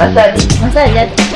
Más allá. Más.